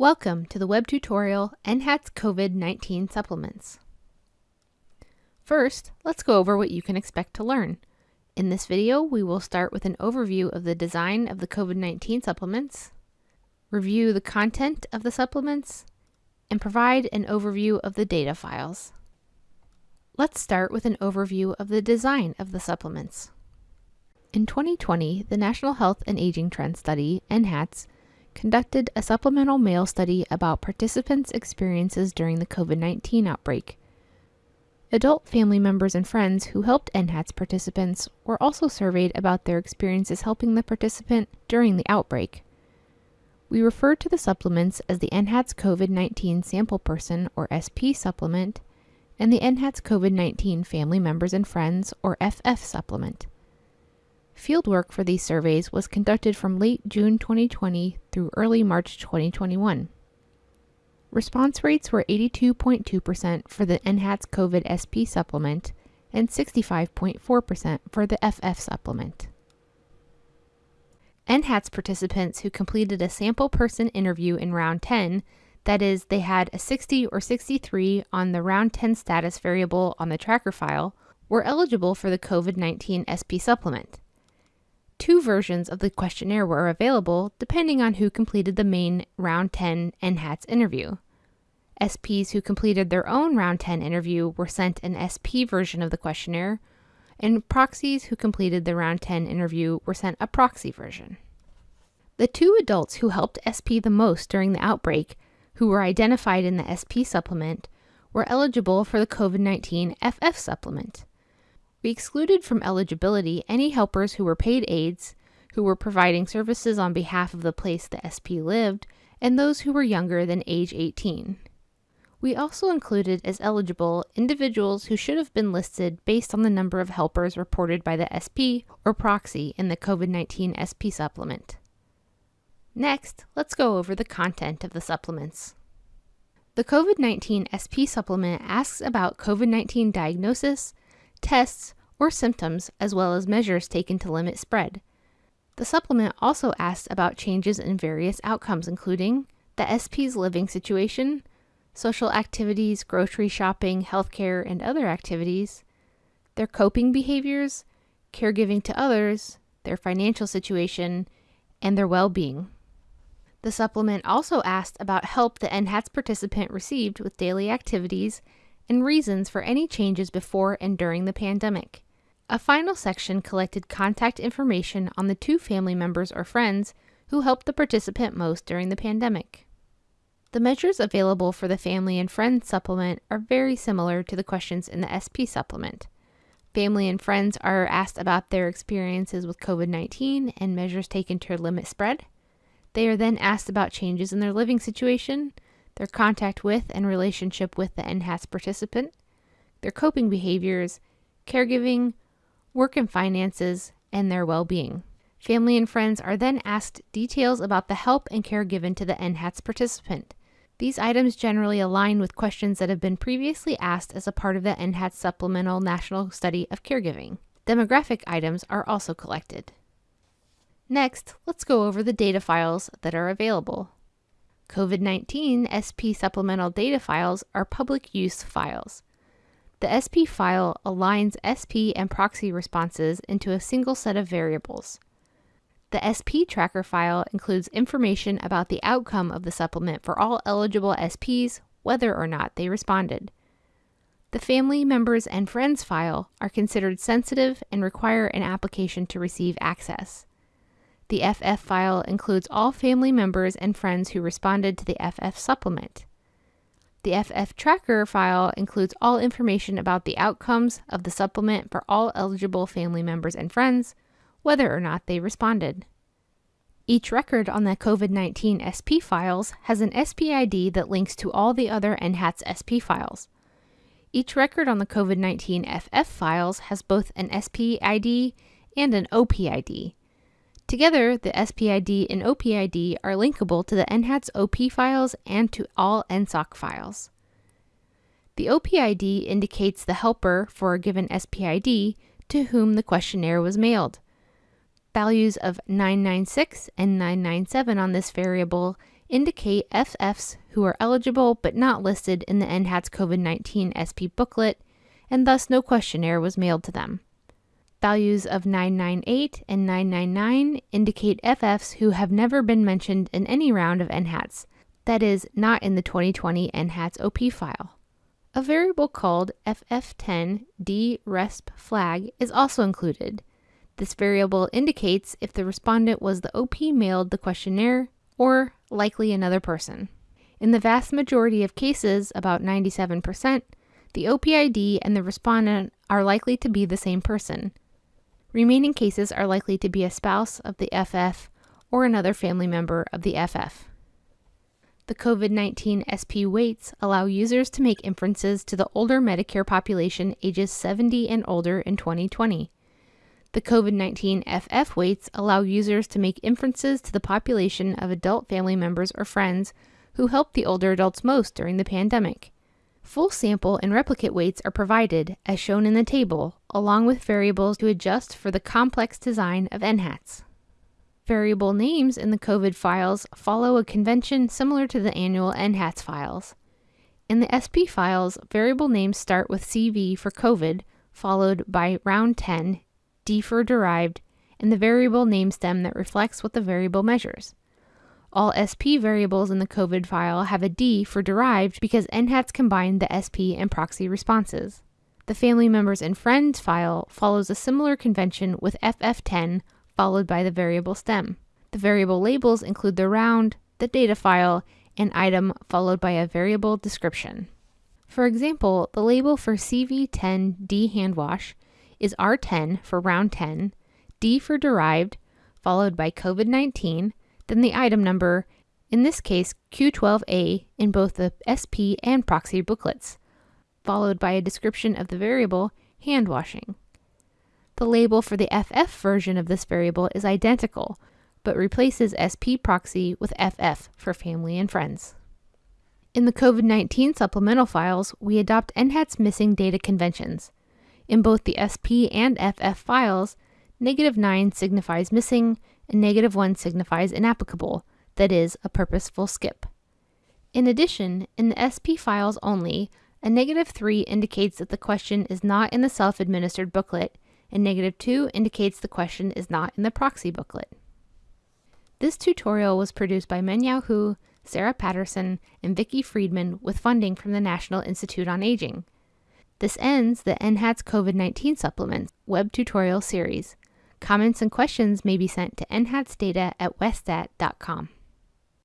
Welcome to the web tutorial NHATS COVID-19 supplements. First, let's go over what you can expect to learn. In this video, we will start with an overview of the design of the COVID-19 supplements, review the content of the supplements, and provide an overview of the data files. Let's start with an overview of the design of the supplements. In 2020, the National Health and Aging Trend Study, NHATS, conducted a supplemental mail study about participants' experiences during the COVID 19 outbreak. Adult family members and friends who helped NHATS participants were also surveyed about their experiences helping the participant during the outbreak. We refer to the supplements as the NHATS COVID 19 Sample Person or SP supplement and the NHATS COVID 19 Family Members and Friends or FF supplement. Fieldwork for these surveys was conducted from late June 2020 through early March 2021. Response rates were 82.2% for the NHATS COVID SP supplement and 65.4% for the FF supplement. NHATS participants who completed a sample person interview in round 10, that is, they had a 60 or 63 on the round 10 status variable on the tracker file, were eligible for the COVID 19 SP supplement. Two versions of the questionnaire were available depending on who completed the main Round 10 NHATS interview. SPs who completed their own Round 10 interview were sent an SP version of the questionnaire, and proxies who completed the Round 10 interview were sent a proxy version. The two adults who helped SP the most during the outbreak, who were identified in the SP supplement, were eligible for the COVID 19 FF supplement. We excluded from eligibility any helpers who were paid aides, who were providing services on behalf of the place the SP lived, and those who were younger than age 18. We also included as eligible individuals who should have been listed based on the number of helpers reported by the SP or proxy in the COVID 19 SP supplement. Next, let's go over the content of the supplements. The COVID 19 SP supplement asks about COVID 19 diagnosis, tests, or symptoms, as well as measures taken to limit spread. The supplement also asks about changes in various outcomes, including the SP's living situation, social activities, grocery shopping, healthcare, and other activities, their coping behaviors, caregiving to others, their financial situation, and their well being. The supplement also asked about help the NHATS participant received with daily activities and reasons for any changes before and during the pandemic. A final section collected contact information on the two family members or friends who helped the participant most during the pandemic. The measures available for the Family and Friends supplement are very similar to the questions in the SP supplement. Family and friends are asked about their experiences with COVID 19 and measures taken to limit spread. They are then asked about changes in their living situation, their contact with and relationship with the NHATS participant, their coping behaviors, caregiving, work and finances, and their well being. Family and friends are then asked details about the help and care given to the NHATS participant. These items generally align with questions that have been previously asked as a part of the NHATS Supplemental National Study of Caregiving. Demographic items are also collected. Next, let's go over the data files that are available. COVID 19 SP supplemental data files are public use files. The SP file aligns SP and proxy responses into a single set of variables. The SP tracker file includes information about the outcome of the supplement for all eligible SPs, whether or not they responded. The family members and friends file are considered sensitive and require an application to receive access. The FF file includes all family members and friends who responded to the FF supplement. The FF tracker file includes all information about the outcomes of the supplement for all eligible family members and friends, whether or not they responded. Each record on the COVID 19 SP files has an SPID that links to all the other NHATS SP files. Each record on the COVID 19 FF files has both an SPID and an OPID. Together, the SPID and OPID are linkable to the NHATS OP files and to all NSOC files. The OPID indicates the helper for a given SPID to whom the questionnaire was mailed. Values of 996 and 997 on this variable indicate FFs who are eligible but not listed in the NHATS COVID 19 SP booklet, and thus no questionnaire was mailed to them. Values of 998 and 999 indicate FFs who have never been mentioned in any round of NHATS, that is, not in the 2020 NHATS OP file. A variable called FF10DRESP flag is also included. This variable indicates if the respondent was the OP mailed the questionnaire or likely another person. In the vast majority of cases, about 97%, the OPID and the respondent are likely to be the same person. Remaining cases are likely to be a spouse of the FF or another family member of the FF. The COVID 19 SP weights allow users to make inferences to the older Medicare population ages 70 and older in 2020. The COVID 19 FF weights allow users to make inferences to the population of adult family members or friends who helped the older adults most during the pandemic. Full sample and replicate weights are provided, as shown in the table, along with variables to adjust for the complex design of NHATs. Variable names in the COVID files follow a convention similar to the annual NHATS files. In the SP files, variable names start with CV for COVID, followed by round 10, D for derived, and the variable name stem that reflects what the variable measures. All SP variables in the COVID file have a D for derived because NHATS combine the SP and proxy responses. The family members and friends file follows a similar convention with FF10 followed by the variable stem. The variable labels include the round, the data file, and item followed by a variable description. For example, the label for CV10D hand wash is R10 for round 10, D for derived, followed by COVID 19, then the item number, in this case Q12A in both the SP and proxy booklets, followed by a description of the variable hand washing. The label for the FF version of this variable is identical, but replaces SP proxy with FF for family and friends. In the COVID 19 supplemental files, we adopt NHATS missing data conventions. In both the SP and FF files, negative 9 signifies missing and negative 1 signifies inapplicable, that is, a purposeful skip. In addition, in the SP files only, a negative 3 indicates that the question is not in the self administered booklet and negative 2 indicates the question is not in the proxy booklet. This tutorial was produced by Mengyao Hu, Sarah Patterson, and Vicki Freedman with funding from the National Institute on Aging. This ends the NHATS COVID-19 supplements web tutorial series. Comments and questions may be sent to nhatsdata at westat.com.